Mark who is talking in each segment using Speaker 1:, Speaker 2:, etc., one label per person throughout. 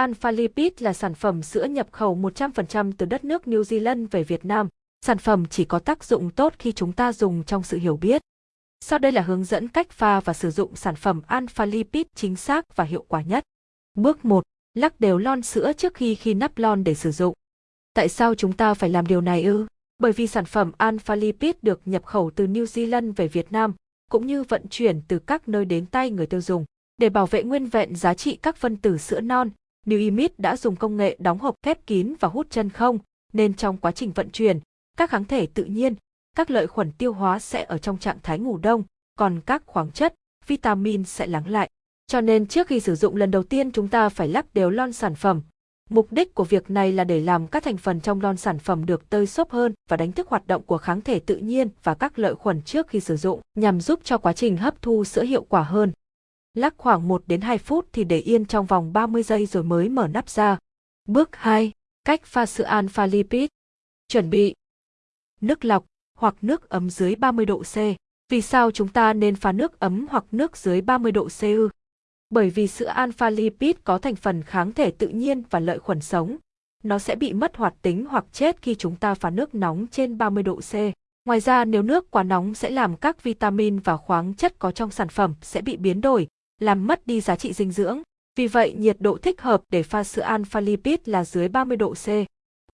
Speaker 1: Alpha Lipid là sản phẩm sữa nhập khẩu 100% từ đất nước New Zealand về Việt Nam. Sản phẩm chỉ có tác dụng tốt khi chúng ta dùng trong sự hiểu biết. Sau đây là hướng dẫn cách pha và sử dụng sản phẩm Alpha Lipid chính xác và hiệu quả nhất. Bước 1. Lắc đều lon sữa trước khi khi nắp lon để sử dụng. Tại sao chúng ta phải làm điều này ư? Bởi vì sản phẩm Alpha Lipid được nhập khẩu từ New Zealand về Việt Nam, cũng như vận chuyển từ các nơi đến tay người tiêu dùng. Để bảo vệ nguyên vẹn giá trị các phân tử sữa non, New Imit đã dùng công nghệ đóng hộp khép kín và hút chân không, nên trong quá trình vận chuyển, các kháng thể tự nhiên, các lợi khuẩn tiêu hóa sẽ ở trong trạng thái ngủ đông, còn các khoáng chất, vitamin sẽ lắng lại. Cho nên trước khi sử dụng lần đầu tiên chúng ta phải lắc đều lon sản phẩm. Mục đích của việc này là để làm các thành phần trong lon sản phẩm được tơi xốp hơn và đánh thức hoạt động của kháng thể tự nhiên và các lợi khuẩn trước khi sử dụng, nhằm giúp cho quá trình hấp thu sữa hiệu quả hơn. Lắc khoảng 1 đến 2 phút thì để yên trong vòng 30 giây rồi mới mở nắp ra. Bước 2. Cách pha sữa alpha lipid. Chuẩn bị nước lọc hoặc nước ấm dưới 30 độ C. Vì sao chúng ta nên pha nước ấm hoặc nước dưới 30 độ C ư? Bởi vì sữa alpha lipid có thành phần kháng thể tự nhiên và lợi khuẩn sống. Nó sẽ bị mất hoạt tính hoặc chết khi chúng ta pha nước nóng trên 30 độ C. Ngoài ra nếu nước quá nóng sẽ làm các vitamin và khoáng chất có trong sản phẩm sẽ bị biến đổi, làm mất đi giá trị dinh dưỡng. Vì vậy nhiệt độ thích hợp để pha sữa alpha lipid là dưới 30 độ C.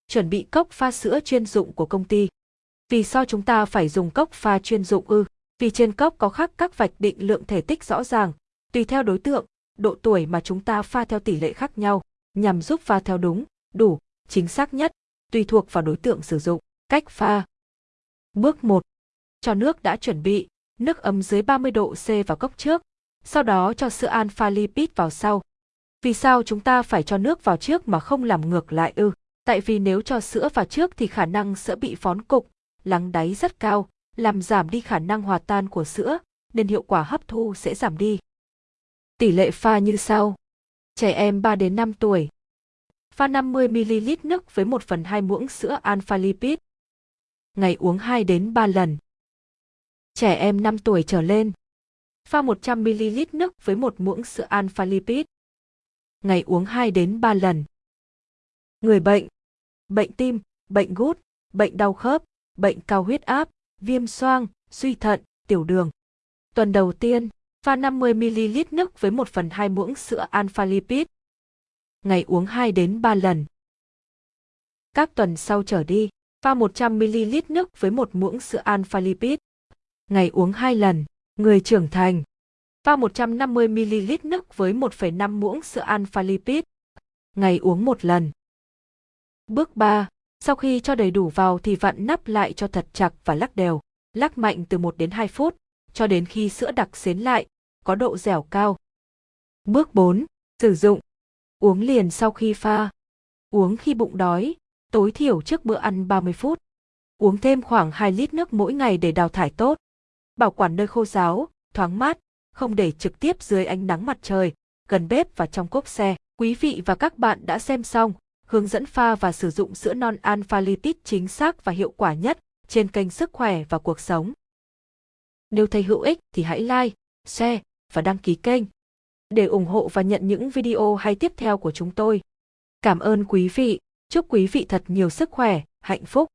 Speaker 1: Chuẩn bị cốc pha sữa chuyên dụng của công ty. Vì sao chúng ta phải dùng cốc pha chuyên dụng ư? Vì trên cốc có khắc các vạch định lượng thể tích rõ ràng, tùy theo đối tượng, độ tuổi mà chúng ta pha theo tỷ lệ khác nhau, nhằm giúp pha theo đúng, đủ, chính xác nhất, tùy thuộc vào đối tượng sử dụng. Cách pha Bước 1. Cho nước đã chuẩn bị, nước ấm dưới 30 độ C vào cốc trước, sau đó cho sữa alpha lipid vào sau. Vì sao chúng ta phải cho nước vào trước mà không làm ngược lại ư? Tại vì nếu cho sữa vào trước thì khả năng sữa bị phón cục, lắng đáy rất cao, làm giảm đi khả năng hòa tan của sữa, nên hiệu quả hấp thu sẽ giảm đi. Tỷ lệ pha như sau. Trẻ em 3 đến 5 tuổi. Pha 50ml nước với 1 phần 2 muỗng sữa alpha lipid. Ngày uống 2 đến 3 lần. Trẻ em 5 tuổi trở lên. Pha 100ml nước với một muỗng sữa alpha lipid. Ngày uống 2 đến 3 lần. Người bệnh. Bệnh tim, bệnh gút, bệnh đau khớp, bệnh cao huyết áp, viêm xoang, suy thận, tiểu đường. Tuần đầu tiên, pha 50ml nước với 1 phần 2 muỗng sữa alpha lipid. Ngày uống 2 đến 3 lần. Các tuần sau trở đi, pha 100ml nước với 1 muỗng sữa alpha lipid. Ngày uống 2 lần. Người trưởng thành. Pha 150ml nước với 1,5 muỗng sữa alpha lipid. Ngày uống một lần. Bước 3. Sau khi cho đầy đủ vào thì vặn nắp lại cho thật chặt và lắc đều. Lắc mạnh từ 1 đến 2 phút, cho đến khi sữa đặc xến lại, có độ dẻo cao. Bước 4. Sử dụng. Uống liền sau khi pha. Uống khi bụng đói, tối thiểu trước bữa ăn 30 phút. Uống thêm khoảng 2 lít nước mỗi ngày để đào thải tốt. Bảo quản nơi khô ráo, thoáng mát, không để trực tiếp dưới ánh nắng mặt trời, gần bếp và trong cốp xe. Quý vị và các bạn đã xem xong hướng dẫn pha và sử dụng sữa non alpha lipid chính xác và hiệu quả nhất trên kênh Sức khỏe và cuộc sống. Nếu thấy hữu ích thì hãy like, share và đăng ký kênh để ủng hộ và nhận những video hay tiếp theo của chúng tôi. Cảm ơn quý vị, chúc quý vị thật nhiều sức khỏe, hạnh phúc.